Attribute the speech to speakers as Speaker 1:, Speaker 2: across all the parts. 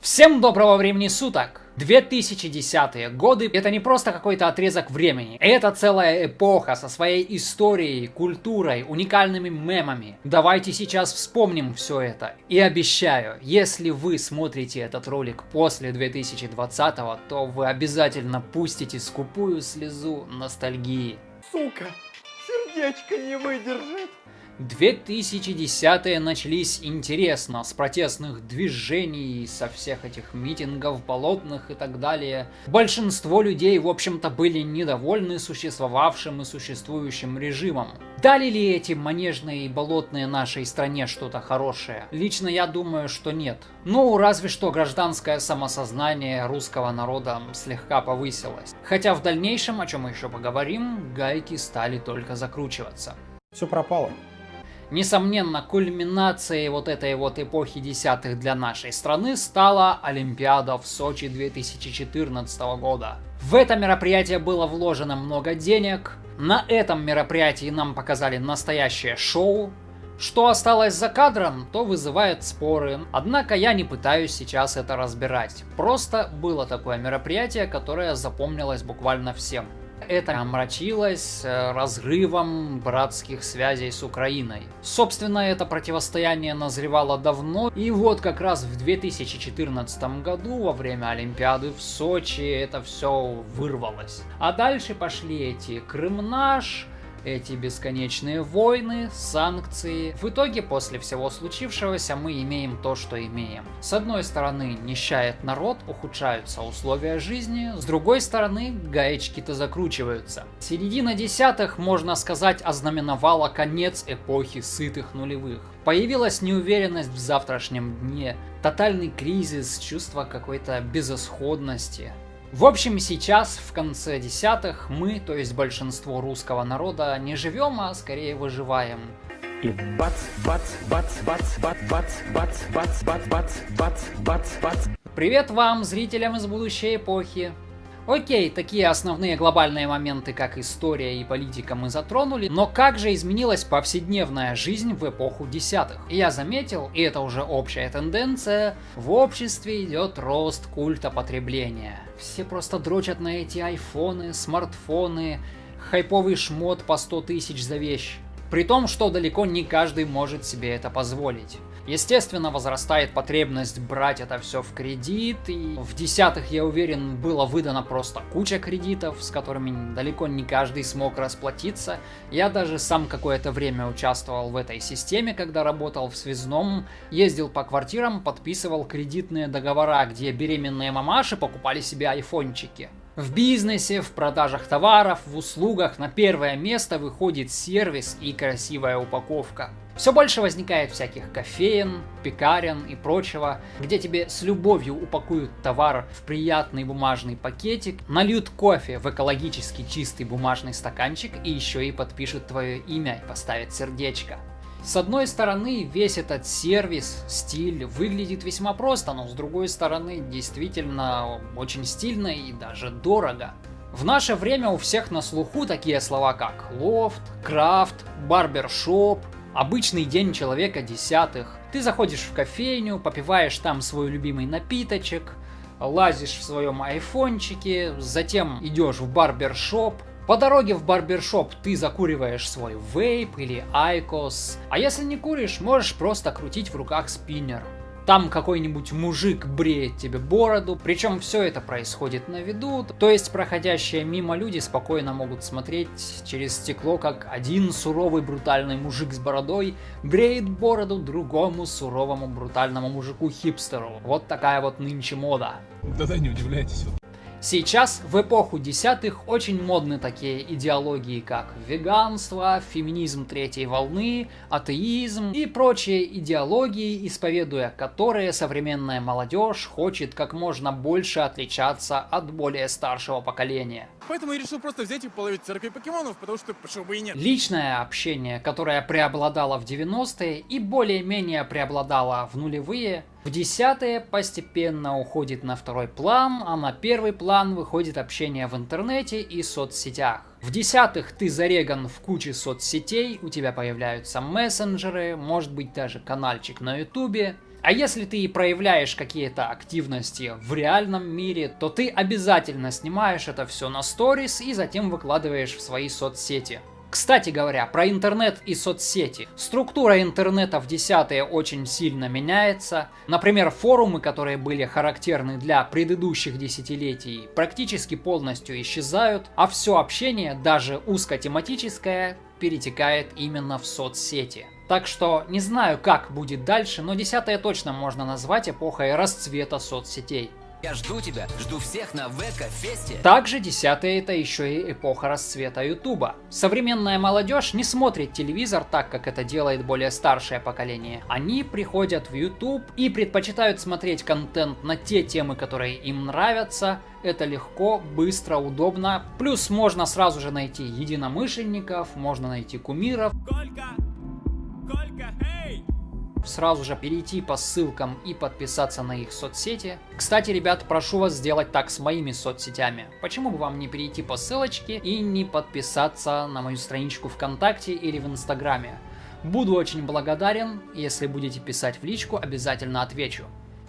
Speaker 1: Всем доброго времени суток! 2010-е годы это не просто какой-то отрезок времени, это целая эпоха со своей историей, культурой, уникальными мемами. Давайте сейчас вспомним все это. И обещаю, если вы смотрите этот ролик после 2020 то вы обязательно пустите скупую слезу ностальгии.
Speaker 2: Сука, сердечко не выдержит.
Speaker 1: 2010-е начались интересно, с протестных движений, со всех этих митингов, болотных и так далее. Большинство людей, в общем-то, были недовольны существовавшим и существующим режимом. Дали ли эти манежные и болотные нашей стране что-то хорошее? Лично я думаю, что нет. Ну, разве что гражданское самосознание русского народа слегка повысилось. Хотя в дальнейшем, о чем мы еще поговорим, гайки стали только закручиваться.
Speaker 2: Все пропало.
Speaker 1: Несомненно, кульминацией вот этой вот эпохи десятых для нашей страны стала Олимпиада в Сочи 2014 года. В это мероприятие было вложено много денег, на этом мероприятии нам показали настоящее шоу, что осталось за кадром, то вызывает споры. Однако я не пытаюсь сейчас это разбирать. Просто было такое мероприятие, которое запомнилось буквально всем это омрачилось э, разрывом братских связей с Украиной. Собственно, это противостояние назревало давно, и вот как раз в 2014 году, во время Олимпиады в Сочи, это все вырвалось. А дальше пошли эти Крым наш, эти бесконечные войны, санкции. В итоге, после всего случившегося, мы имеем то, что имеем. С одной стороны, нищает народ, ухудшаются условия жизни, с другой стороны, гаечки-то закручиваются. Середина десятых, можно сказать, ознаменовала конец эпохи сытых нулевых. Появилась неуверенность в завтрашнем дне, тотальный кризис, чувство какой-то безысходности. В общем, сейчас, в конце десятых, мы, то есть большинство русского народа, не живем, а скорее выживаем.
Speaker 2: И бац, бац, бац, бац, бац, бац, бац, бац, бац, бац, бац, бац, бац.
Speaker 1: Привет вам, зрителям из будущей эпохи. Окей, такие основные глобальные моменты, как история и политика мы затронули, но как же изменилась повседневная жизнь в эпоху десятых? Я заметил, и это уже общая тенденция, в обществе идет рост культа потребления. Все просто дрочат на эти айфоны, смартфоны, хайповый шмот по 100 тысяч за вещь. При том, что далеко не каждый может себе это позволить. Естественно, возрастает потребность брать это все в кредит, и в десятых, я уверен, было выдано просто куча кредитов, с которыми далеко не каждый смог расплатиться. Я даже сам какое-то время участвовал в этой системе, когда работал в связном, ездил по квартирам, подписывал кредитные договора, где беременные мамаши покупали себе айфончики. В бизнесе, в продажах товаров, в услугах на первое место выходит сервис и красивая упаковка. Все больше возникает всяких кофеен, пекарен и прочего, где тебе с любовью упакуют товар в приятный бумажный пакетик, нальют кофе в экологически чистый бумажный стаканчик и еще и подпишут твое имя и поставят сердечко. С одной стороны, весь этот сервис, стиль выглядит весьма просто, но с другой стороны, действительно очень стильно и даже дорого. В наше время у всех на слуху такие слова как лофт, крафт, барбершоп, обычный день человека десятых. Ты заходишь в кофейню, попиваешь там свой любимый напиточек, лазишь в своем айфончике, затем идешь в барбершоп, по дороге в барбершоп ты закуриваешь свой вейп или айкос, а если не куришь, можешь просто крутить в руках спиннер. Там какой-нибудь мужик бреет тебе бороду, причем все это происходит на виду, то есть проходящие мимо люди спокойно могут смотреть через стекло, как один суровый брутальный мужик с бородой бреет бороду другому суровому брутальному мужику-хипстеру. Вот такая вот нынче мода.
Speaker 2: Да-да, не удивляйтесь.
Speaker 1: Сейчас, в эпоху десятых, очень модны такие идеологии, как веганство, феминизм третьей волны, атеизм и прочие идеологии, исповедуя которые современная молодежь хочет как можно больше отличаться от более старшего поколения.
Speaker 2: Поэтому я решил просто взять и половить церковь покемонов, потому что почему бы и нет.
Speaker 1: Личное общение, которое преобладало в 90-е и более-менее преобладало в нулевые, в десятые постепенно уходит на второй план, а на первый план выходит общение в интернете и соцсетях. В десятых ты зареган в куче соцсетей, у тебя появляются мессенджеры, может быть даже каналчик на ютубе. А если ты и проявляешь какие-то активности в реальном мире, то ты обязательно снимаешь это все на сторис и затем выкладываешь в свои соцсети. Кстати говоря, про интернет и соцсети. Структура интернета в десятые очень сильно меняется. Например, форумы, которые были характерны для предыдущих десятилетий, практически полностью исчезают, а все общение, даже узкотематическое, перетекает именно в соцсети. Так что не знаю, как будет дальше, но десятое точно можно назвать эпохой расцвета соцсетей.
Speaker 3: Я жду тебя, жду всех на ВК-фесте.
Speaker 1: Также десятые это еще и эпоха расцвета Ютуба. Современная молодежь не смотрит телевизор так, как это делает более старшее поколение. Они приходят в YouTube и предпочитают смотреть контент на те темы, которые им нравятся. Это легко, быстро, удобно. Плюс можно сразу же найти единомышленников, можно найти кумиров.
Speaker 4: Колька! Колька, эй!
Speaker 1: сразу же перейти по ссылкам и подписаться на их соцсети. Кстати, ребят, прошу вас сделать так с моими соцсетями. Почему бы вам не перейти по ссылочке и не подписаться на мою страничку ВКонтакте или в Инстаграме? Буду очень благодарен, если будете писать в личку, обязательно отвечу.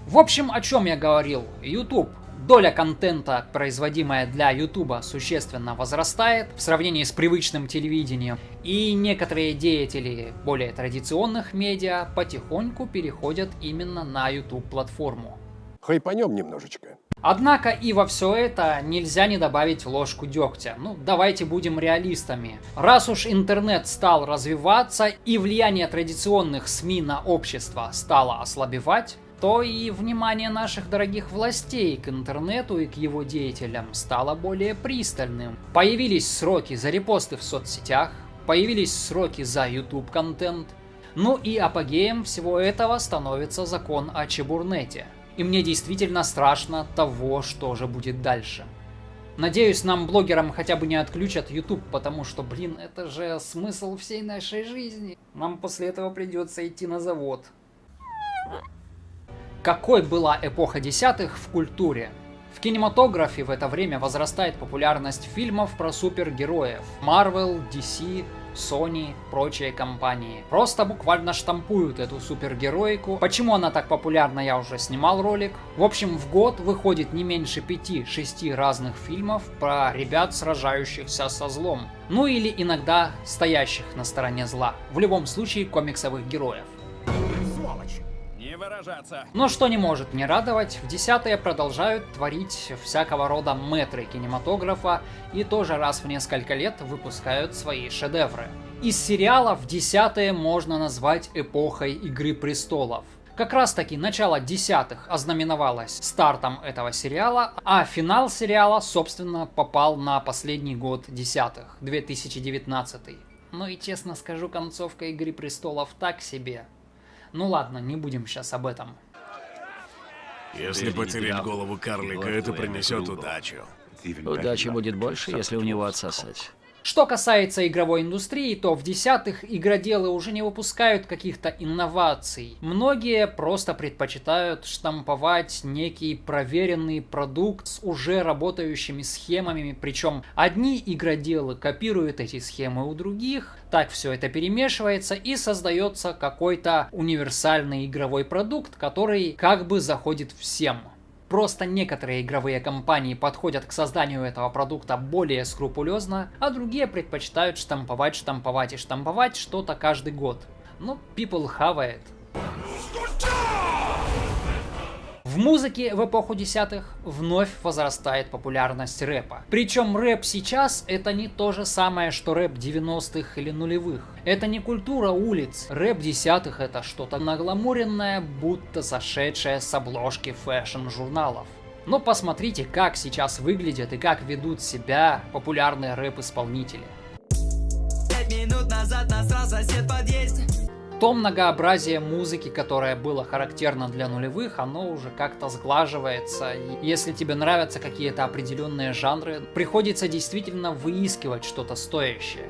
Speaker 1: В общем, о чем я говорил. YouTube доля контента, производимая для YouTube, существенно возрастает в сравнении с привычным телевидением. И некоторые деятели более традиционных медиа потихоньку переходят именно на YouTube-платформу.
Speaker 5: Хайпанем немножечко.
Speaker 1: Однако и во все это нельзя не добавить ложку дегтя. Ну, давайте будем реалистами. Раз уж интернет стал развиваться и влияние традиционных СМИ на общество стало ослабевать, то и внимание наших дорогих властей к интернету и к его деятелям стало более пристальным. Появились сроки за репосты в соцсетях, появились сроки за YouTube контент. Ну и апогеем всего этого становится закон о Чебурнете. И мне действительно страшно того, что же будет дальше. Надеюсь, нам, блогерам, хотя бы не отключат YouTube, потому что, блин, это же смысл всей нашей жизни. Нам после этого придется идти на завод. Какой была эпоха десятых в культуре? В кинематографе в это время возрастает популярность фильмов про супергероев. Marvel, DC, Sony, прочие компании. Просто буквально штампуют эту супергероику. Почему она так популярна, я уже снимал ролик. В общем, в год выходит не меньше 5-6 разных фильмов про ребят, сражающихся со злом. Ну или иногда стоящих на стороне зла. В любом случае комиксовых героев.
Speaker 4: Выражаться.
Speaker 1: Но что не может не радовать, в десятые продолжают творить всякого рода метры кинематографа и тоже раз в несколько лет выпускают свои шедевры. Из сериалов десятые можно назвать эпохой Игры Престолов. Как раз таки начало десятых ознаменовалось стартом этого сериала, а финал сериала, собственно, попал на последний год десятых, 2019. Ну и честно скажу, концовка Игры Престолов так себе. Ну ладно, не будем сейчас об этом.
Speaker 6: Если потерять голову карлика, это принесет удачу.
Speaker 7: Удачи будет больше, если у него отсосать.
Speaker 1: Что касается игровой индустрии, то в десятых игроделы уже не выпускают каких-то инноваций. Многие просто предпочитают штамповать некий проверенный продукт с уже работающими схемами, причем одни игроделы копируют эти схемы у других, так все это перемешивается и создается какой-то универсальный игровой продукт, который как бы заходит всем. Просто некоторые игровые компании подходят к созданию этого продукта более скрупулезно, а другие предпочитают штамповать, штамповать и штамповать что-то каждый год. Ну, people хавает. В музыке в эпоху десятых вновь возрастает популярность рэпа. Причем рэп сейчас это не то же самое, что рэп 90-х или нулевых. Это не культура улиц. Рэп десятых это что-то нагламуренное, будто сошедшее с обложки фэшн-журналов. Но посмотрите, как сейчас выглядят и как ведут себя популярные рэп-исполнители.
Speaker 3: Пять минут назад насрал сосед в подъезде.
Speaker 1: То многообразие музыки, которое было характерно для нулевых, оно уже как-то сглаживается. И если тебе нравятся какие-то определенные жанры, приходится действительно выискивать что-то стоящее.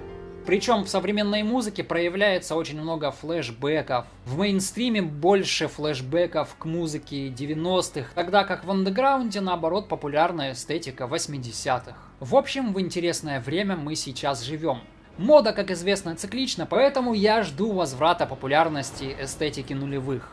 Speaker 1: Причем в современной музыке проявляется очень много флешбеков. В мейнстриме больше флешбеков к музыке 90-х, тогда как в андеграунде наоборот популярная эстетика 80-х. В общем, в интересное время мы сейчас живем. Мода, как известно, циклична, поэтому я жду возврата популярности эстетики нулевых.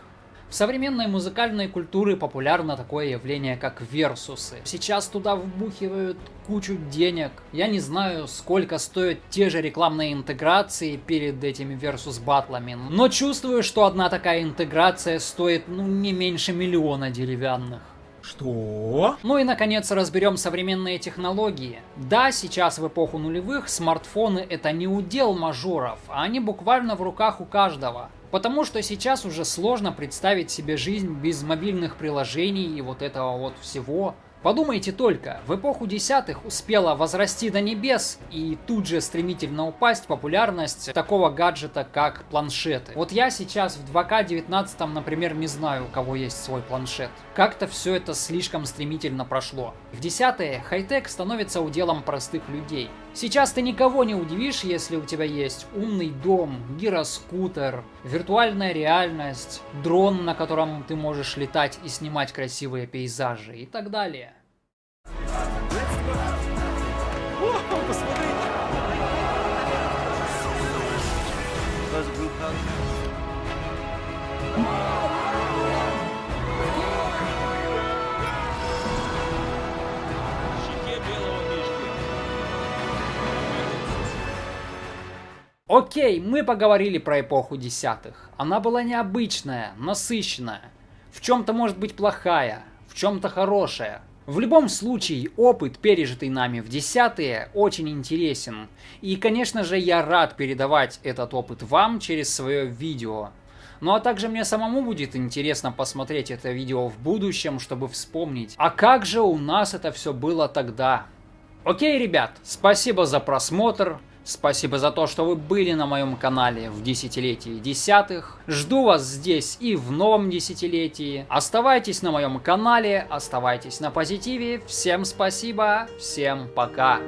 Speaker 1: В современной музыкальной культуре популярно такое явление, как версусы. Сейчас туда вбухивают кучу денег. Я не знаю, сколько стоят те же рекламные интеграции перед этими версус батлами, но чувствую, что одна такая интеграция стоит ну не меньше миллиона деревянных.
Speaker 8: Что?
Speaker 1: Ну и наконец разберем современные технологии. Да, сейчас в эпоху нулевых смартфоны это не удел мажоров, а они буквально в руках у каждого. Потому что сейчас уже сложно представить себе жизнь без мобильных приложений и вот этого вот всего. Подумайте только, в эпоху десятых успела возрасти до небес и тут же стремительно упасть популярность такого гаджета, как планшеты. Вот я сейчас в 2К19, например, не знаю, у кого есть свой планшет. Как-то все это слишком стремительно прошло. В десятые хай-тек становится уделом простых людей. Сейчас ты никого не удивишь, если у тебя есть умный дом, гироскутер, виртуальная реальность, дрон, на котором ты можешь летать и снимать красивые пейзажи и так далее. Окей, мы поговорили про эпоху десятых. Она была необычная, насыщенная. В чем-то может быть плохая, в чем-то хорошая. В любом случае, опыт, пережитый нами в десятые, очень интересен. И, конечно же, я рад передавать этот опыт вам через свое видео. Ну а также мне самому будет интересно посмотреть это видео в будущем, чтобы вспомнить, а как же у нас это все было тогда. Окей, ребят, спасибо за просмотр. Спасибо за то, что вы были на моем канале в десятилетии десятых. Жду вас здесь и в новом десятилетии. Оставайтесь на моем канале, оставайтесь на позитиве. Всем спасибо, всем пока.